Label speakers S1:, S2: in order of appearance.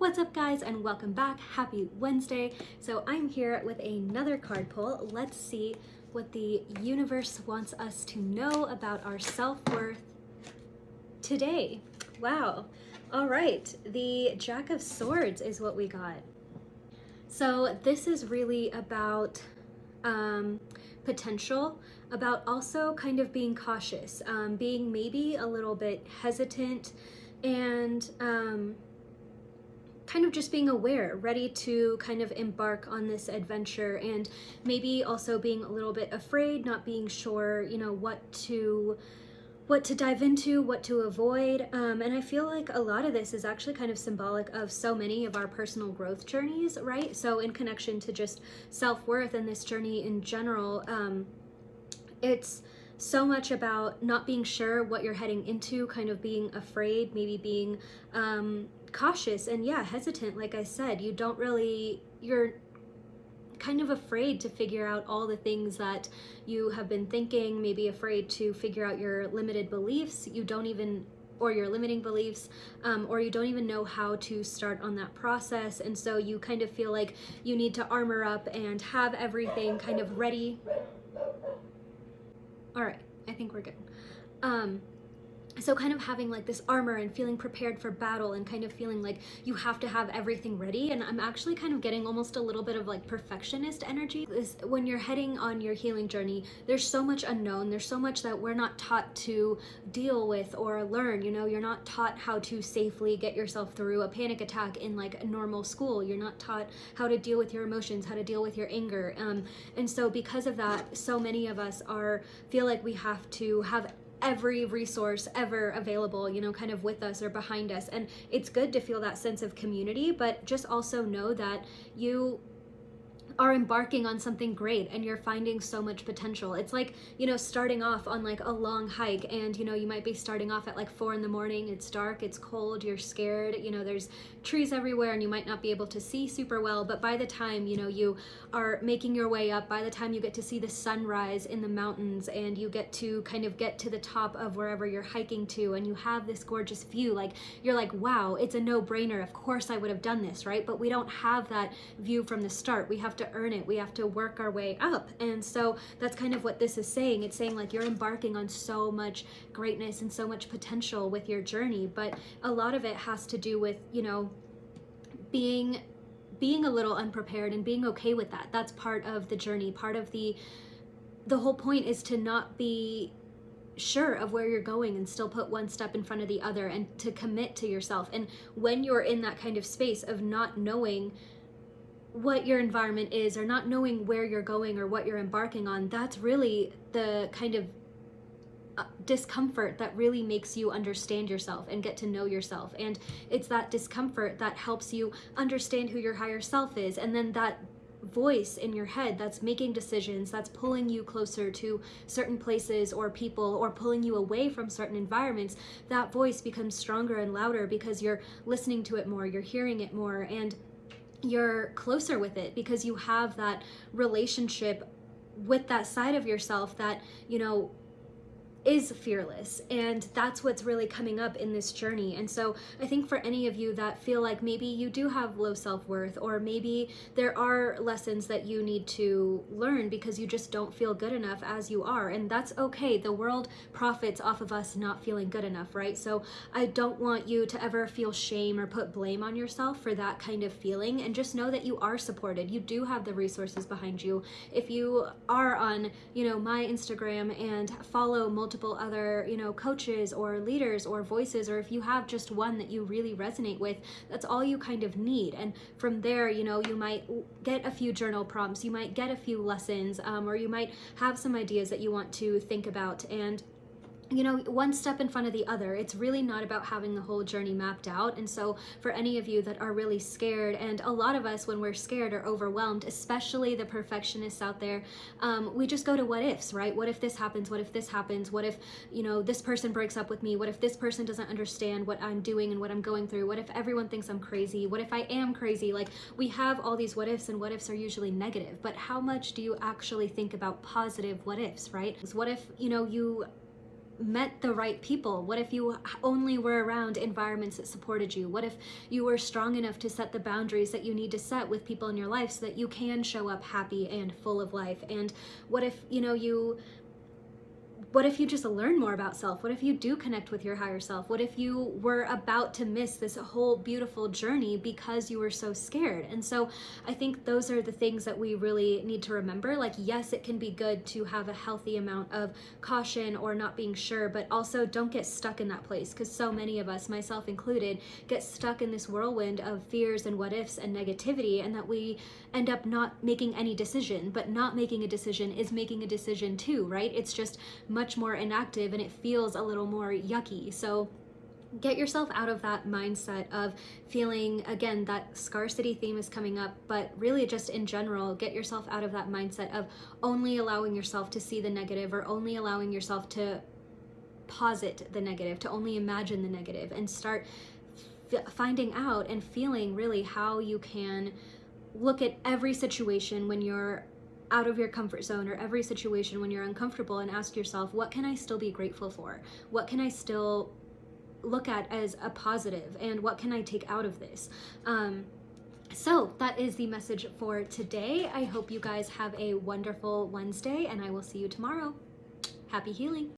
S1: What's up guys and welcome back. Happy Wednesday. So I'm here with another card pull. Let's see what the universe wants us to know about our self-worth today. Wow. All right. The Jack of Swords is what we got. So this is really about um, potential, about also kind of being cautious, um, being maybe a little bit hesitant and um, kind of just being aware, ready to kind of embark on this adventure and maybe also being a little bit afraid, not being sure, you know, what to what to dive into, what to avoid. Um, and I feel like a lot of this is actually kind of symbolic of so many of our personal growth journeys, right? So in connection to just self-worth and this journey in general, um, it's so much about not being sure what you're heading into, kind of being afraid, maybe being um, cautious and yeah, hesitant. Like I said, you don't really, you're kind of afraid to figure out all the things that you have been thinking, maybe afraid to figure out your limited beliefs. You don't even or your limiting beliefs, um, or you don't even know how to start on that process. And so you kind of feel like you need to armor up and have everything kind of ready. All right, I think we're good. Um, so kind of having like this armor and feeling prepared for battle and kind of feeling like you have to have everything ready. And I'm actually kind of getting almost a little bit of like perfectionist energy. Is when you're heading on your healing journey there's so much unknown. There's so much that we're not taught to deal with or learn you know? You're not taught how to safely get yourself through a panic attack in like a normal school. You're not taught how to deal with your emotions how to deal with your anger. Um, and so because of that so many of us are feel like we have to have every resource ever available, you know, kind of with us or behind us. And it's good to feel that sense of community, but just also know that you are embarking on something great and you're finding so much potential. It's like, you know, starting off on like a long hike and, you know, you might be starting off at like four in the morning, it's dark, it's cold, you're scared, you know, there's trees everywhere and you might not be able to see super well, but by the time, you know, you are making your way up, by the time you get to see the sunrise in the mountains and you get to kind of get to the top of wherever you're hiking to and you have this gorgeous view, like you're like, wow, it's a no brainer. Of course I would have done this, right? But we don't have that view from the start. We have to earn it. We have to work our way up. And so that's kind of what this is saying. It's saying like you're embarking on so much greatness and so much potential with your journey, but a lot of it has to do with, you know, being being a little unprepared and being okay with that. That's part of the journey. Part of the the whole point is to not be sure of where you're going and still put one step in front of the other and to commit to yourself. And when you're in that kind of space of not knowing what your environment is or not knowing where you're going or what you're embarking on, that's really the kind of uh, discomfort that really makes you understand yourself and get to know yourself. And it's that discomfort that helps you understand who your higher self is. And then that voice in your head that's making decisions, that's pulling you closer to certain places or people or pulling you away from certain environments, that voice becomes stronger and louder because you're listening to it more, you're hearing it more. And you're closer with it because you have that relationship with that side of yourself that, you know, is fearless and that's what's really coming up in this journey. And so i think for any of you that feel like maybe you do have low self-worth or maybe there are lessons that you need to learn because you just don't feel good enough as you are and that's okay. The world profits off of us not feeling good enough right? So i don't want you to ever feel shame or put blame on yourself for that kind of feeling and just know that you are supported. You do have the resources behind you. If you are on you know my instagram and follow multiple multiple other, you know, coaches or leaders or voices, or if you have just one that you really resonate with, that's all you kind of need. And from there, you know, you might get a few journal prompts, you might get a few lessons, um, or you might have some ideas that you want to think about. And you know, one step in front of the other. It's really not about having the whole journey mapped out. And so for any of you that are really scared, and a lot of us when we're scared are overwhelmed, especially the perfectionists out there, um, we just go to what ifs, right? What if this happens? What if this happens? What if, you know, this person breaks up with me? What if this person doesn't understand what I'm doing and what I'm going through? What if everyone thinks I'm crazy? What if I am crazy? Like we have all these what ifs and what ifs are usually negative, but how much do you actually think about positive what ifs, right? What if, you know, you met the right people? What if you only were around environments that supported you? What if you were strong enough to set the boundaries that you need to set with people in your life so that you can show up happy and full of life? And what if, you know, you what if you just learn more about self? What if you do connect with your higher self? What if you were about to miss this whole beautiful journey because you were so scared? And so I think those are the things that we really need to remember. Like, yes, it can be good to have a healthy amount of caution or not being sure, but also don't get stuck in that place because so many of us, myself included, get stuck in this whirlwind of fears and what ifs and negativity, and that we end up not making any decision. But not making a decision is making a decision too, right? It's just much more inactive and it feels a little more yucky. So get yourself out of that mindset of feeling again that scarcity theme is coming up but really just in general get yourself out of that mindset of only allowing yourself to see the negative or only allowing yourself to posit the negative to only imagine the negative and start finding out and feeling really how you can look at every situation when you're out of your comfort zone or every situation when you're uncomfortable and ask yourself, what can I still be grateful for? What can I still look at as a positive and what can I take out of this? Um, so that is the message for today. I hope you guys have a wonderful Wednesday and I will see you tomorrow. Happy healing.